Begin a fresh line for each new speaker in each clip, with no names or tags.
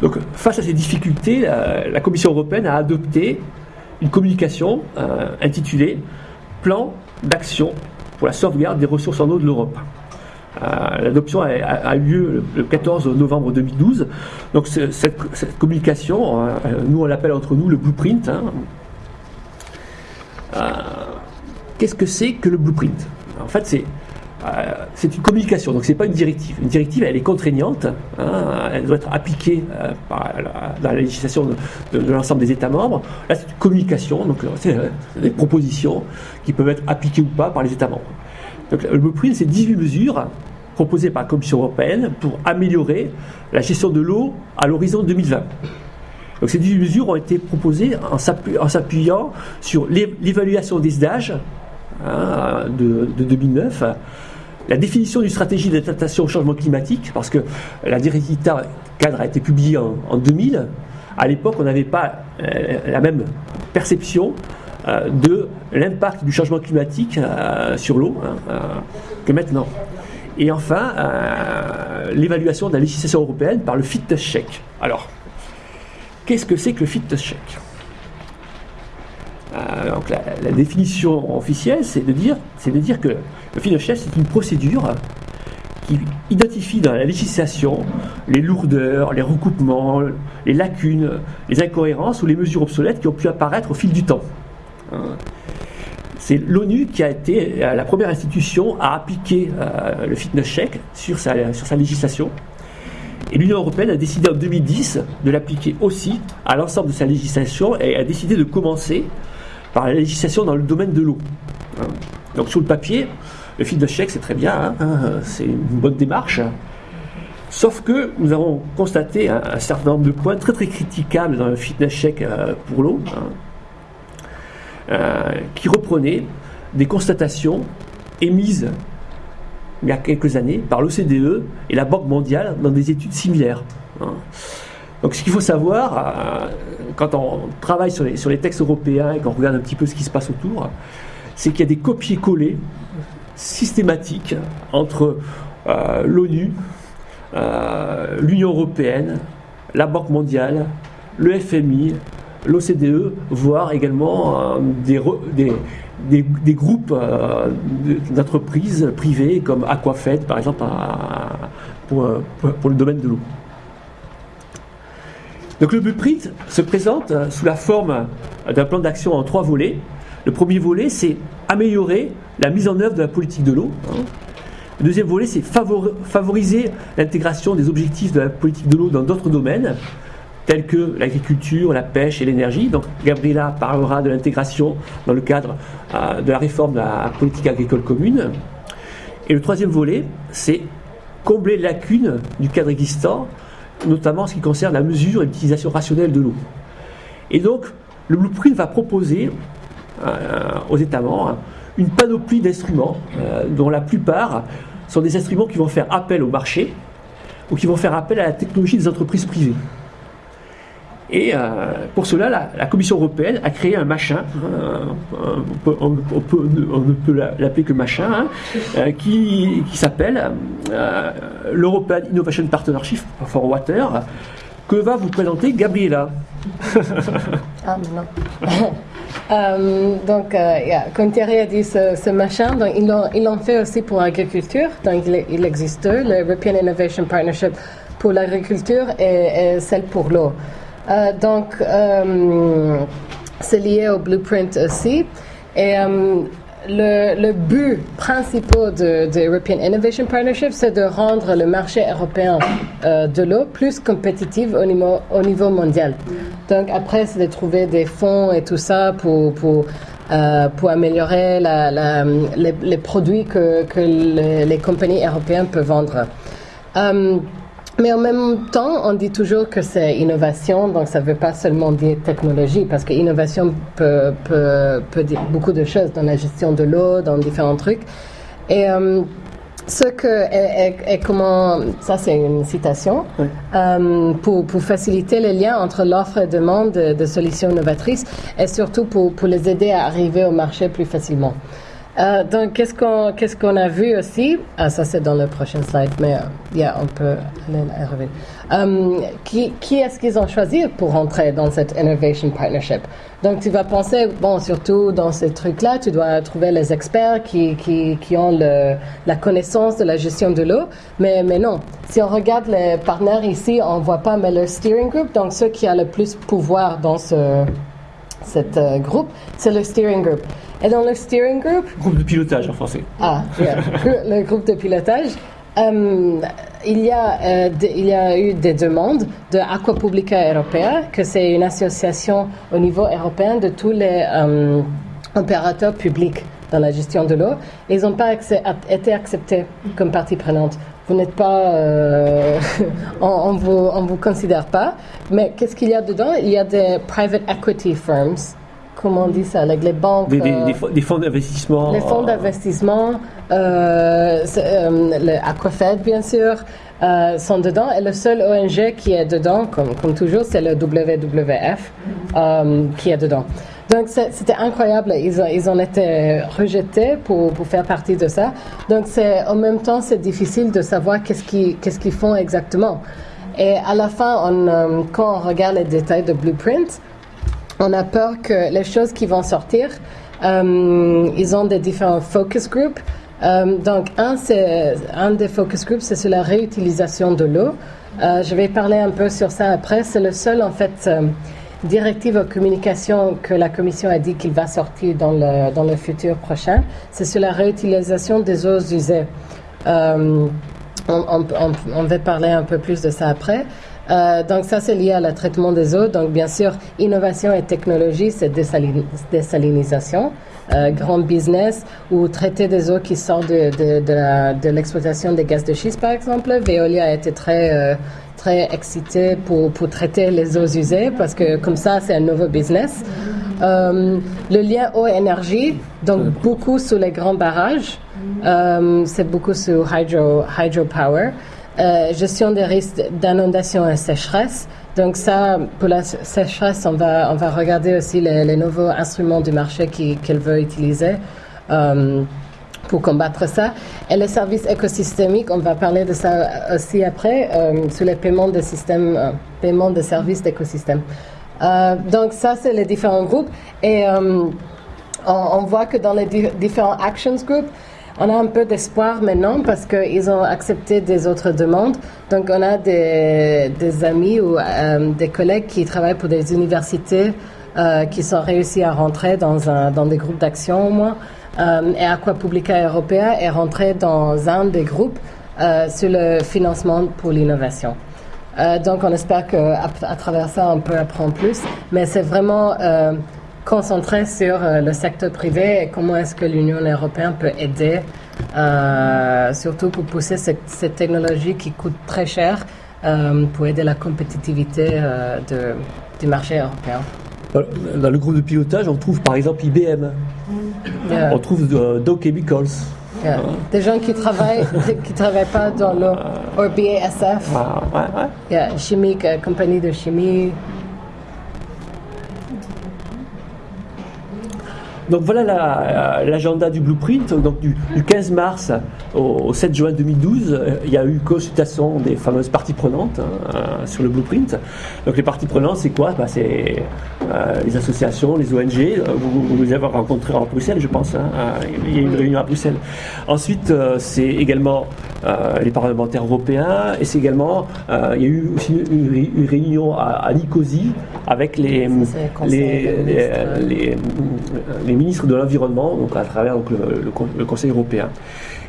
Donc, face à ces difficultés, la, Commission européenne a adopté une communication intitulée Plan d'action pour la sauvegarde des ressources en eau de l'Europe. Euh, l'adoption a, eu lieu le 14 novembre 2012. Donc cette, communication, euh, nous on l'appelle entre nous le blueprint. Hein. Euh, qu'est-ce que c'est que le blueprint? En fait, c'est c'est une communication, donc c'est pas une directive. Une directive, elle est contraignante, hein, elle doit être appliquée dans la législation de, l'ensemble des États membres. Là, c'est une communication, donc c'est des propositions qui peuvent être appliquées ou pas par les États membres. Donc, le blueprint, c'est 18 mesures proposé par la Commission européenne pour améliorer la gestion de l'eau à l'horizon 2020. Donc ces 18 mesures ont été proposées en s'appuyant sur l'évaluation des âges hein, de, 2009, la définition d'une stratégie d'adaptation au changement climatique, parce que la directive cadre a été publiée en, 2000. À l'époque, on n'avait pas euh, la même perception euh, de l'impact du changement climatique euh, sur l'eau hein, que maintenant. Et enfin, l'évaluation de la législation européenne par le fitness check. Alors, qu'est-ce que c'est que le fitness check? Euh, donc la, définition officielle, c'est de dire, de dire que le fitness check, c'est une procédure qui identifie dans la législation les lourdeurs, les recoupements, les lacunes, les incohérences ou les mesures obsolètes qui ont pu apparaître au fil du temps. Hein. C'est l'ONU qui a été euh, la première institution à appliquer euh, le fitness check sur sa, sur sa législation. Et l'Union européenne a décidé en 2010 de l'appliquer aussi à l'ensemble de sa législation et a décidé de commencer par la législation dans le domaine de l'eau. Hein. Donc sur le papier, le fitness check c'est très bien, hein, c'est une bonne démarche. Sauf que nous avons constaté un, certain nombre de points très très critiquables dans le fitness check euh, pour l'eau. Euh, qui reprenait des constatations émises il y a quelques années par l'OCDE et la Banque mondiale dans des études similaires. Hein. Donc ce qu'il faut savoir, euh, quand on travaille sur les, textes européens et qu'on regarde un petit peu ce qui se passe autour, c'est qu'il y a des copier-coller systématiques entre euh, l'ONU, l'Union européenne, la Banque mondiale, le FMI, l'OCDE, voire également euh, des, groupes euh, d'entreprises privées comme Aquafed, par exemple, pour, le domaine de l'eau. Donc le blueprint se présente sous la forme d'un plan d'action en trois volets. Le premier volet, c'est améliorer la mise en œuvre de la politique de l'eau. Le deuxième volet, c'est favoriser l'intégration des objectifs de la politique de l'eau dans d'autres domaines, tels que l'agriculture, la pêche et l'énergie. Donc Gabriela parlera de l'intégration dans le cadre euh, de la réforme de la politique agricole commune. Et le troisième volet, c'est combler les lacunes du cadre existant, notamment en ce qui concerne la mesure et l'utilisation rationnelle de l'eau. Et donc, le blueprint va proposer euh, aux États membres une panoplie d'instruments, euh, dont la plupart sont des instruments qui vont faire appel au marché ou qui vont faire appel à la technologie des entreprises privées. Et euh, pour cela, la, Commission européenne a créé un machin, euh, on, ne peut l'appeler que machin, hein, euh, qui, s'appelle l'European Innovation Partnership for Water, que va vous présenter Gabriela.
ah, non. donc, comme Thierry a dit, ce, machin, donc, ils l'ont fait aussi pour l'agriculture. Donc, il, existe deux, l'European Innovation Partnership pour l'agriculture et celle pour l'eau. Euh, donc, euh, c'est lié au blueprint aussi. Et euh, le, but principal de, de, European Innovation Partnership, c'est de rendre le marché européen de l'eau plus compétitif au niveau, au niveau mondial. Donc après, c'est de trouver des fonds et tout ça pour, pour, pour améliorer les, produits que les, compagnies européennes peuvent vendre. Mais en même temps, on dit toujours que c'est innovation, donc ça ne veut pas seulement dire technologie, parce que innovation peut, peut, peut, dire beaucoup de choses dans la gestion de l'eau, dans différents trucs. Et euh, ce que et, comment ça c'est une citation euh, pour, pour faciliter les liens entre l'offre et demande de, de, solutions novatrices et surtout pour, pour les aider à arriver au marché plus facilement. Euh, donc, qu'est-ce qu'on a vu aussi? Ah, ça c'est dans le prochain slide, mais euh, yeah, on peut aller y revenir. Euh, qui est-ce qu'ils ont choisi pour rentrer dans cette Innovation Partnership? Donc, tu vas penser, bon, surtout dans ces trucs-là, tu dois trouver les experts qui, ont la connaissance de la gestion de l'eau, mais, non. Si on regarde les partenaires ici, on voit pas, mais le steering group, donc ceux qui ont le plus pouvoir dans ce cet groupe, c'est le steering group. Et dans le steering group,
Groupe de pilotage en français.
ah, yeah, le groupe de pilotage, euh, il, y a, euh, de- il y a eu des demandes de Aquapublica Europea, que c'est une association au niveau européen de tous les euh, opérateurs publics dans la gestion de l'eau. Ils n'ont pas accès- été acceptés comme partie prenante. Vous n'êtes pas, euh, on, vous, on vous considère pas. Mais qu'est-ce qu'il y a dedans? Il y a des private equity firms. Comment on dit ça Avec les banques.
Des, des-
euh,
des fonds- d'investissement.
les fonds
euh,
d'investissement, euh, euh, le Aquafed bien sûr, euh, sont dedans. Et le seul ONG qui est dedans, comme, comme toujours, c'est le WWF qui est dedans. Donc c'était incroyable. Ils ont, ils ont été rejetés pour, pour faire partie de ça. Donc c'est en même temps c'est difficile de savoir qu'est-ce qu'ils qu'est-ce qu'ils font exactement. Et à la fin, on, quand on regarde les détails de Blueprint, on a peur que les choses qui vont sortir, euh, ils ont des différents focus groups. Euh, donc, un, un des focus groups, c'est sur la réutilisation de l'eau. Euh, je vais parler un peu sur ça après. C'est le seul, en fait, directive aux communications que la Commission a dit qu'il va sortir dans le, dans le futur prochain. C'est sur la réutilisation des eaux usées. On va parler un peu plus de ça après. Euh, donc ça, c'est lié à le traitement des eaux. Donc bien sûr, innovation et technologie, c'est désalin- désalinisation, euh, grand business ou traiter des eaux qui sortent de, de, de la- de l'exploitation des gaz de schiste, par exemple. Veolia a été très euh, très excité pour, pour traiter les eaux usées parce que comme ça, c'est un nouveau business. Euh, le lien eau-énergie, donc beaucoup sur les grands barrages, euh, c'est beaucoup sur hydro, hydropower. Euh, gestion des risques d'inondation et sécheresse. Donc ça, pour la sé- sécheresse, on va, on va regarder aussi les, nouveaux instruments du marché qu'elle veut utiliser. euh, pour combattre ça. Et les services écosystémiques, on va parler de ça aussi après, euh, sur les paiements de systèmes, paiements de services d'écosystème. Euh, donc ça, c'est les différents groupes. Et on, voit que dans les di- différents actions groups, on a un peu d'espoir maintenant parce qu'ils ont accepté des autres demandes. Donc on a des, amis ou euh, des collègues qui travaillent pour des universités euh, qui sont réussis à rentrer dans, un, dans des groupes d'action au moins. Euh, et Aquapublica Europea est rentré dans un des groupes euh, sur le financement pour l'innovation. Donc on espère qu'à à travers ça, on peut apprendre plus. Mais c'est vraiment concentré sur euh, le secteur privé et comment est-ce que l'Union européenne peut aider, euh, surtout pour pousser cette, cette technologie qui coûte très cher, euh, pour aider la compétitivité euh, de, du marché européen.
Dans le groupe de pilotage, on trouve par exemple IBM,
Yeah.
on trouve Dow Chemicals.
Yeah. Des gens qui travaillent, qui travaillent pas dans ou BASF,
ouais, ouais.
yeah, chimique, compagnie de chimie.
Donc voilà la- euh, l'agenda du blueprint. Donc du, du 15 mars au, au 7 juin 2012, euh, il y a eu consultation des fameuses parties prenantes hein, euh, sur le blueprint. Donc les parties prenantes, c'est quoi? Bah, C'est euh, les associations, les ONG. Vous, vous les avez rencontrés à Bruxelles, je pense. hein. Il y a eu une réunion à Bruxelles. Ensuite, c'est également euh, les parlementaires européens et c'est également euh, il y a eu aussi une, ré- une réunion à, à Nicosie avec les
conseil
les, les,
ministres.
les, les ministres de l'environnement, donc à travers donc, le, le Con- le Conseil européen.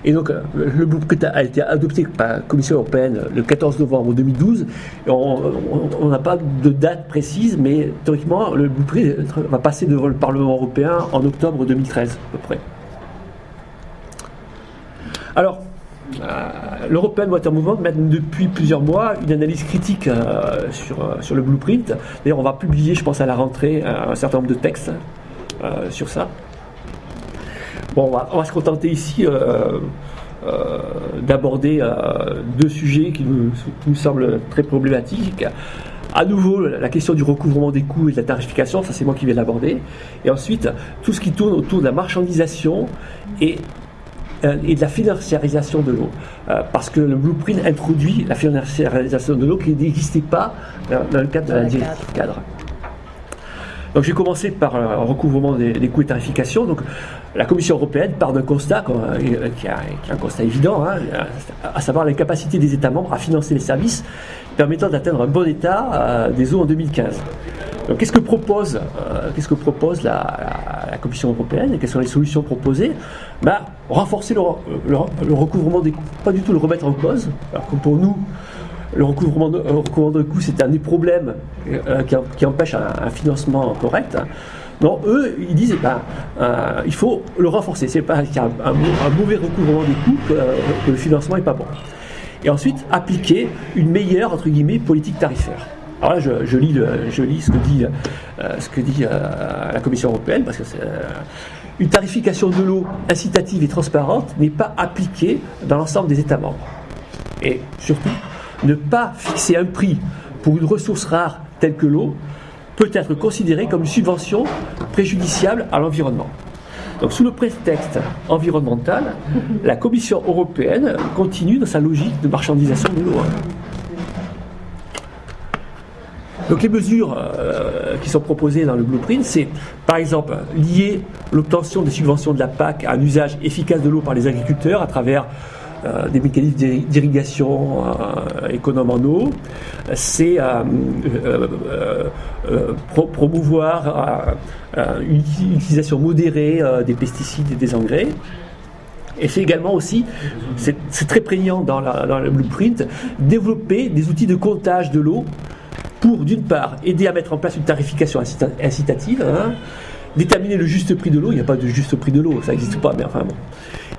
Et donc, euh, le blueprint a été adopté par la Commission européenne le 14 novembre 2012. Et on n'a pas de date précise, mais théoriquement, le blueprint va passer devant le Parlement européen en octobre 2013, à peu près. Alors, euh, l'European Water Movement mène depuis plusieurs mois une analyse critique euh, sur, euh, sur le blueprint. D'ailleurs, on va publier, je pense, à la rentrée, euh, un certain nombre de textes euh, sur ça. Bon, on va, se contenter ici euh, euh, d'aborder euh, deux sujets qui nous, qui nous semblent très problématiques. à nouveau, la question du recouvrement des coûts et de la tarification, ça c'est moi qui vais l'aborder. Et ensuite, tout ce qui tourne autour de la marchandisation et euh, et de la financiarisation de l'eau. Euh, parce que le blueprint introduit la financiarisation de l'eau qui n'existait pas dans, le cadre de la directive cadre. Donc j'ai commencé par un euh, recouvrement des, coûts et tarification. Donc la Commission européenne part d'un constat qui, est un constat évident, hein, à savoir la capacité des États membres à financer les services permettant d'atteindre un bon état des eaux en 2015 qu'est-ce que propose, euh, qu'est-ce que propose la, Commission européenne et quelles sont les solutions proposées? Bah, Renforcer le, recouvrement des coûts, pas du tout le remettre en cause. Alors que pour nous, le recouvrement de, recouvrement coûts, c'est un des problèmes euh, qui, empêche un, financement correct. Non, eux, ils disent, bah, il faut le renforcer. C'est pas qu'il y a un, mauvais recouvrement des coûts que, que le financement n'est pas bon. Et ensuite, appliquer une meilleure, entre guillemets, politique tarifaire. Alors là, je, lis, je lis ce que dit, euh, euh, la Commission européenne, parce que euh, une tarification de l'eau incitative et transparente n'est pas appliquée dans l'ensemble des États membres. Et surtout, ne pas fixer un prix pour une ressource rare telle que l'eau peut être considéré comme une subvention préjudiciable à l'environnement. Donc sous le prétexte environnemental, la Commission européenne continue dans sa logique de marchandisation de l'eau. Donc les mesures euh, qui sont proposées dans le blueprint, c'est par exemple lier l'obtention des subventions de la PAC à un usage efficace de l'eau par les agriculteurs à travers euh, des mécanismes d'irrigation euh, économes en eau. C'est promouvoir une utilisation modérée des pesticides et des engrais. Et c'est également aussi, c'est très prégnant dans, dans, le blueprint, développer des outils de comptage de l'eau pour, d'une part, aider à mettre en place une tarification incitative, hein, déterminer le juste prix de l'eau, il n'y a pas de juste prix de l'eau, ça n'existe pas, mais enfin bon.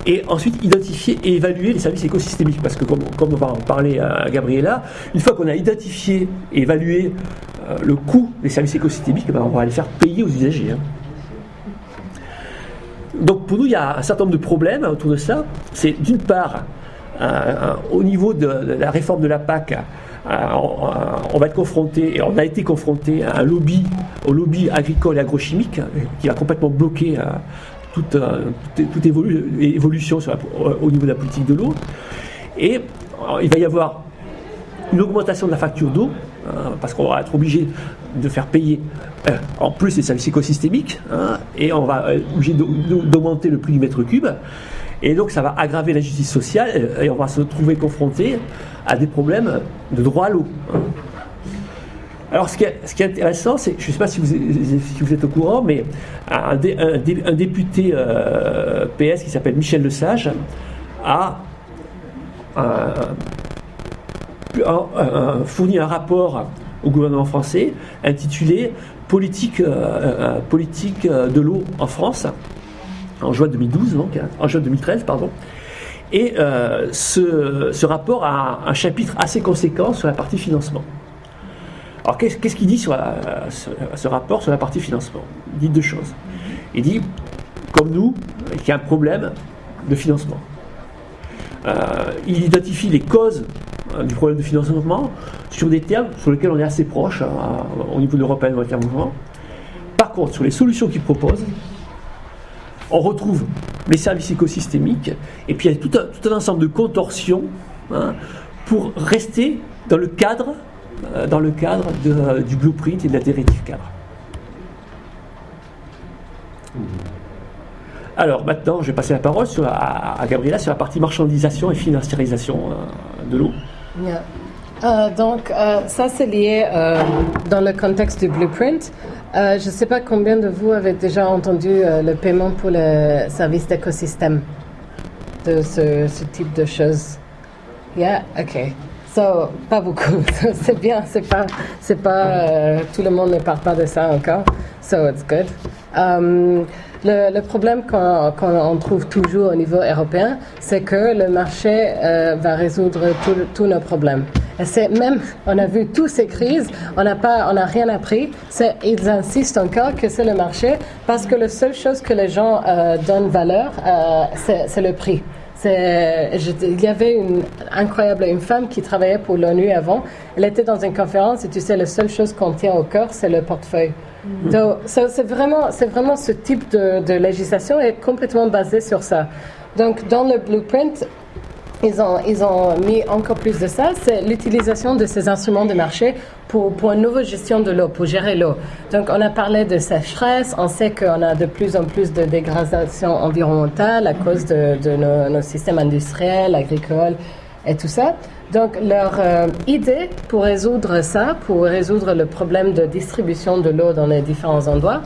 Et ensuite, identifier et évaluer les services écosystémiques, parce que comme, on va en parler à Gabriela, une fois qu'on a identifié et évalué euh, le coût des services écosystémiques, ben, on va les faire payer aux usagers. Hein. Donc pour nous, il y a un certain nombre de problèmes autour de ça. C'est d'une part, au niveau de, la réforme de la PAC, on va être confronté, et on a été confronté à un lobby, au lobby agricole et agrochimique qui va complètement euh, euh, toute, évolution au niveau de la politique de l'eau. Et il va y avoir une augmentation de la facture d'eau, parce qu'on va être obligé de faire payer en plus les services écosystémiques, hein, et on va être obligé d'augmenter le prix du mètre cube. Et donc ça va aggraver la justice sociale et on va se trouver confronté à des problèmes de droit à l'eau. Alors ce qui est, intéressant, c'est, je ne sais pas si vous, êtes au courant, mais un, député euh, PS qui s'appelle Michel Lesage a fourni un rapport au gouvernement français intitulé Politique, euh, euh, politique de l'eau en France en juin 2012, donc, hein, en juin 2013, pardon. Et euh, ce, rapport a un, chapitre assez conséquent sur la partie financement. Alors qu'est-ce qu'il dit sur ce, rapport sur la partie financement? Il dit deux choses. Il dit, comme nous, qu'il y a un problème de financement. Euh, il identifie les causes euh, du problème de financement sur des termes sur lesquels on est assez proche hein, au niveau de l'Europe mouvement. Par contre, sur les solutions qu'il propose, on retrouve les services écosystémiques, et puis il y a tout un, ensemble de contorsions hein, pour rester dans le cadre, euh, dans le cadre du blueprint et de la directive cadre. Alors maintenant, je vais passer la parole à, Gabriela sur la partie marchandisation et financiarisation euh, de l'eau.
Euh, donc, ça c'est lié dans le contexte du blueprint. Euh, je ne sais pas combien de vous avez déjà entendu euh, le paiement pour le service d'écosystème de ce, type de choses. Yeah, ok. So, pas beaucoup. c'est bien. C'est pas, c'est pas. Euh, tout le monde ne parle pas de ça encore. So it's good. Um, le, problème qu'on trouve toujours au niveau européen, c'est que le marché va résoudre tous nos problèmes. C'est même, on a vu toutes ces crises, on n'a pas, on n'a rien appris. Ils insistent encore que c'est le marché parce que la seule chose que les gens euh, donnent valeur, euh, c'est le prix. il y avait une incroyable une femme qui travaillait pour l'ONU avant. Elle était dans une conférence et tu sais, la seule chose qu'on tient au cœur, c'est le portefeuille. Mm-hmm. Donc, c'est vraiment, c'est vraiment ce type de, de législation est complètement basé sur ça. Donc, dans le blueprint, ils ont, mis encore plus de ça, c'est l'utilisation de ces instruments de marché pour, pour une nouvelle gestion de l'eau, pour gérer l'eau. Donc, on a parlé de sécheresse, on sait qu'on a de plus en plus de dégradation environnementale à cause de, de nos, systèmes industriels, agricoles et tout ça. Donc, leur euh, idée pour résoudre ça, pour résoudre le problème de distribution de l'eau dans les différents endroits,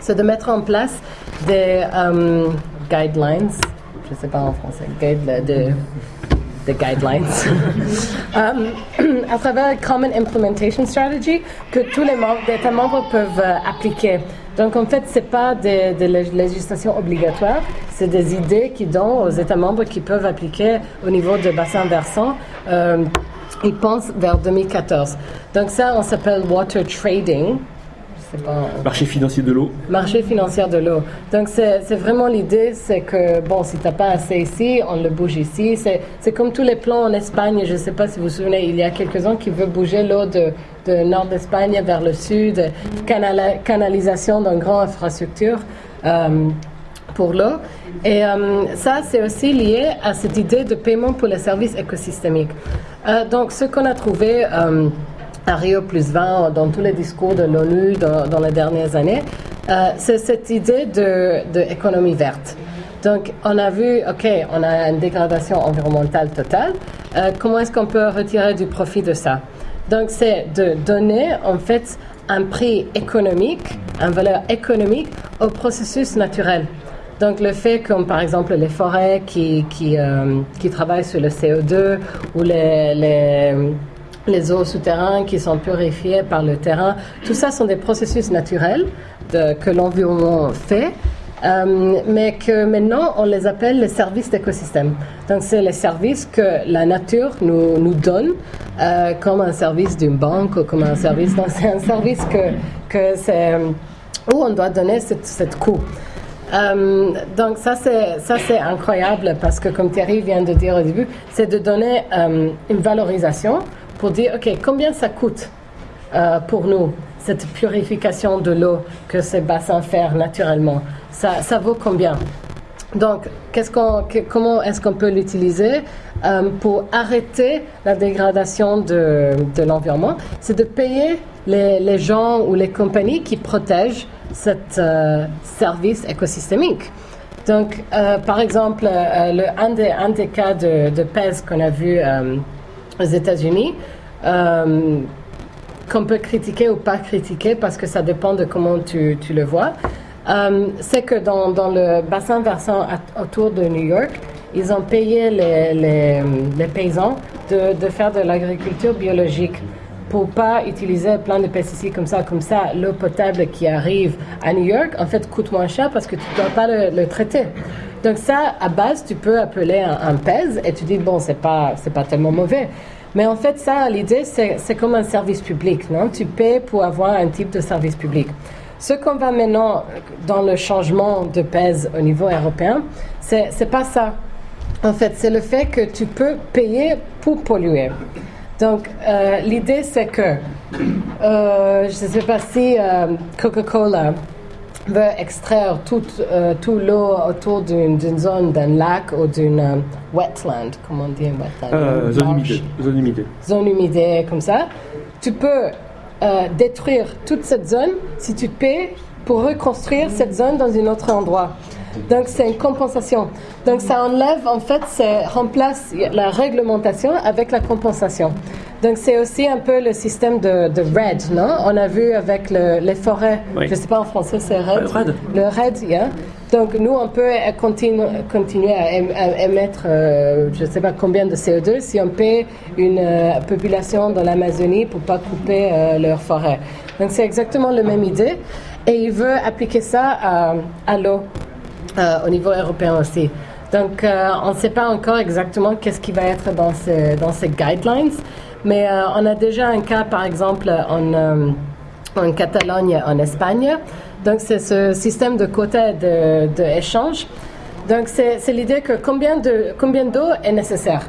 c'est de mettre en place des euh, guidelines, je ne sais pas en français, de, de guidelines, um, à travers Common Implementation Strategy que tous les États membres peuvent euh, appliquer. Donc en fait, ce n'est pas des, des législations obligatoires, c'est des idées qui donnent aux États membres qui peuvent appliquer au niveau de bassin versant. Euh, ils pensent vers 2014. Donc ça, on s'appelle water trading.
Marché financier de l'eau.
Marché financier de l'eau. Donc, c'est vraiment l'idée, c'est que, bon, si tu n'as pas assez ici, on le bouge ici. C'est comme tous les plans en Espagne. Je ne sais pas si vous vous souvenez, il y a quelques-uns qui veulent bouger l'eau de, de nord d'Espagne vers le sud, canalisation d'une grande infrastructure. Euh, pour l'eau. Et euh, ça, c'est aussi lié à cette idée de paiement pour les services écosystémiques. Euh, donc, ce qu'on a trouvé à Rio plus 20, dans tous les discours de l'ONU dans, les dernières années, euh, c'est cette idée d'économie de, verte. Donc, on a vu, OK, on a une dégradation environnementale totale. Euh, comment est-ce qu'on peut retirer du profit de ça? Donc, c'est de donner, en fait, un prix économique, une valeur économique au processus naturel. Donc, le fait que, par exemple, les forêts qui, qui, euh, qui travaillent sur le CO2 ou les les eaux souterraines qui sont purifiées par le terrain. Tout ça sont des processus naturels que l'environnement fait. Euh, mais que maintenant on les appelle les services d'écosystème. Donc c'est les services que la nature nous, donne euh, comme un service d'une banque ou comme un service. c'est un service que, que c'est où on doit donner cette coût. Euh, donc ça c'est ça c'est incroyable parce que comme Thierry vient de dire au début, c'est de donner une valorisation pour dire, OK, combien ça coûte euh, pour nous, cette purification de l'eau que ces bassins font naturellement? Ça, ça vaut combien? Donc, comment est-ce qu'on peut l'utiliser euh, pour arrêter la dégradation de, de l'environnement? C'est de payer les, les, gens ou les compagnies qui protègent ce euh, service écosystémique. Donc, par exemple, le, un, des, un des cas de, de qu'on a vu aux États-Unis, euh, qu'on peut critiquer ou pas critiquer parce que ça dépend de comment tu, tu le vois, euh, c'est que dans, dans, le bassin versant autour de New York, ils ont payé les, les, paysans de, de, faire de l'agriculture biologique pour pas utiliser plein de pesticides comme ça. Comme ça, l'eau potable qui arrive à New York, en fait, coûte moins cher parce que tu ne dois pas le, traiter. Donc ça, à base, tu peux appeler un, un PES et tu dis, bon, c'est pas, c'est pas tellement mauvais. Mais en fait, ça, l'idée, c'est comme un service public, non? Tu paies pour avoir un type de service public. Ce qu'on va maintenant dans le changement de pèse au niveau européen, c'est pas ça. En fait, c'est le fait que tu peux payer pour polluer. Donc, euh, l'idée, c'est que, euh, je ne sais pas si euh, Coca-Cola veut extraire toute euh, tout l'eau autour d'une zone, d'un lac ou d'une euh, wetland, comment on dit wetland
euh, zone, humide, zone humide.
Zone humide, comme ça. Tu peux détruire toute cette zone si tu paies pour reconstruire cette zone dans un autre endroit. Donc c'est une compensation. Donc ça enlève, en fait, ça remplace la réglementation avec la compensation. Donc c'est aussi un peu le système de, de RED, non? On a vu avec les forêts, je ne sais pas en français, c'est RED. Le RED, yeah. Donc nous, on peut continuer à, émettre, euh, je ne sais pas combien de CO2 si on paie une euh, population dans l'Amazonie pour pas couper euh, leur forêt. Donc c'est exactement la même idée. Et il veut appliquer ça à, à l'eau au niveau européen aussi. Donc, on ne sait pas encore exactement qu'est-ce qui va être dans ces, dans ces guidelines, mais euh, on a déjà un cas, par exemple, en, euh, en Catalogne, en Espagne. Donc, c'est ce système de quotas d'échange. Donc c'est l'idée que combien de combien d'eau est nécessaire.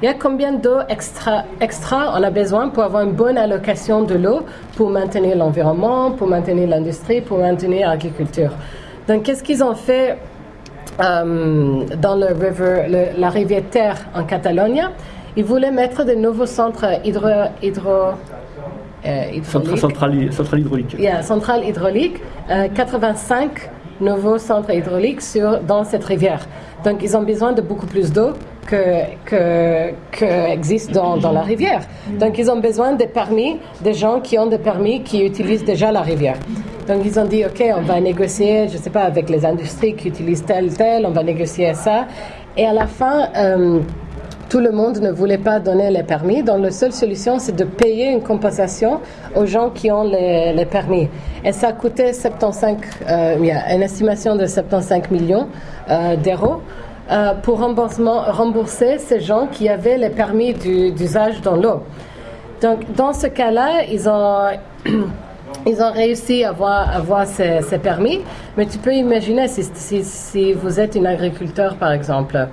Il y a combien d'eau extra, extra on a besoin pour avoir une bonne allocation de l'eau pour maintenir l'environnement, pour maintenir l'industrie, pour maintenir l'agriculture. Donc qu'est-ce qu'ils ont fait euh, dans la rivière Terre en Catalogne? Ils voulaient mettre de nouveaux centres hydro, hydro
euh, centrale, centrale, hydraulique.
Yeah, centrale hydraulique. 85 nouveaux centres hydrauliques sur, dans cette rivière. Donc, ils ont besoin de beaucoup plus d'eau que, que, que, existe dans, dans, la rivière. Donc, ils ont besoin des permis, des gens qui ont des permis qui utilisent déjà la rivière. Donc, ils ont dit, OK, on va négocier, je ne sais pas, avec les industries qui utilisent tel, tel, on va négocier ça. Et à la fin, euh, tout le monde ne voulait pas donner les permis. Donc, la seule solution, c'est de payer une compensation aux gens qui ont les, permis. Et ça a coûté 75, euh, une estimation de 75 millions euh, d'euros. Euh, pour rembourser ces gens qui avaient les permis d'usage dans l'eau. Donc, dans ce cas-là, ils ont ils ont réussi à avoir, ces, permis, mais tu peux imaginer si, si, vous êtes un agriculteur, par exemple,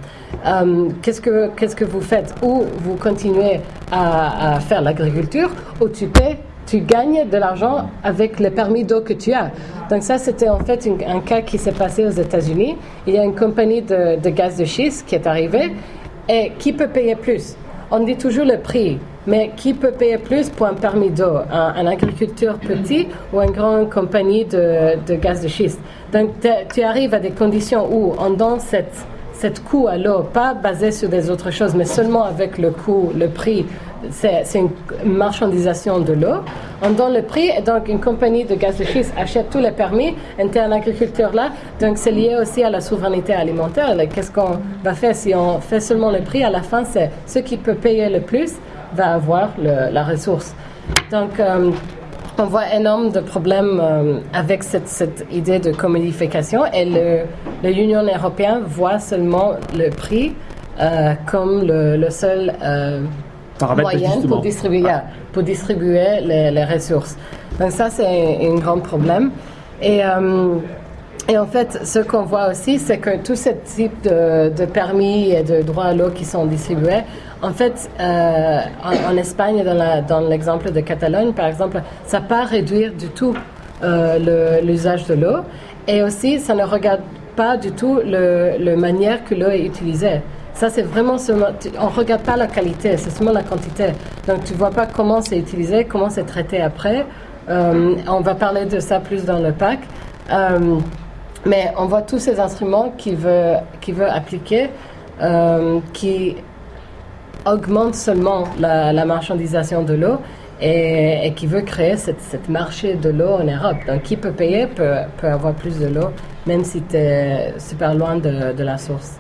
euh, qu'est-ce que qu'est-ce que vous faites? Ou vous continuez à, faire l'agriculture, ou tu paies, tu gagnes de l'argent avec les permis d'eau que tu as. Donc ça, c'était en fait un cas qui s'est passé aux États-Unis. Il y a une compagnie de, de gaz de schiste qui est arrivée et qui peut payer plus. On dit toujours le prix. Mais qui peut payer plus pour un permis d'eau? Un, agriculteur petit ou une grande compagnie de, gaz de schiste? Donc tu arrives à des conditions où on donne cette, cette coût à l'eau, pas basé sur des autres choses, mais seulement avec le coût, le prix. C'est une marchandisation de l'eau. On donne le prix et donc une compagnie de gaz de schiste achète tous les permis, un agriculteur là. Donc c'est lié aussi à la souveraineté alimentaire. Qu'est-ce qu'on va faire si on fait seulement le prix À la fin, c'est ceux qui peuvent payer le plus va avoir la ressource. Donc, euh, on voit énormément de problèmes euh, avec cette, cette, idée de commodification et l'Union européenne voit seulement le prix euh, comme le, seul moyen pour distribuer, pour distribuer les, les, ressources. Donc ça, c'est un grand problème. Et et en fait, ce qu'on voit aussi, c'est que tout ce type de, permis et de droits à l'eau qui sont distribués, en fait, euh, en, Espagne, dans l'exemple de Catalogne, par exemple, ça ne pas réduire du tout euh, l'usage de l'eau. Et aussi, ça ne regarde pas du tout le manière que l'eau est utilisée. Ça, c'est vraiment seulement. On ne regarde pas la qualité, c'est seulement la quantité. Donc, tu ne vois pas comment c'est utilisé, comment c'est traité après. Euh, on va parler de ça plus dans le pack. Mais on voit tous ces instruments qui veut, qui veut appliquer, euh, qui augmentent seulement la, marchandisation de l'eau et, qui veut créer cette, marché de l'eau en Europe. Donc, qui peut payer peut, avoir plus de l'eau, même si tu es super loin de la source.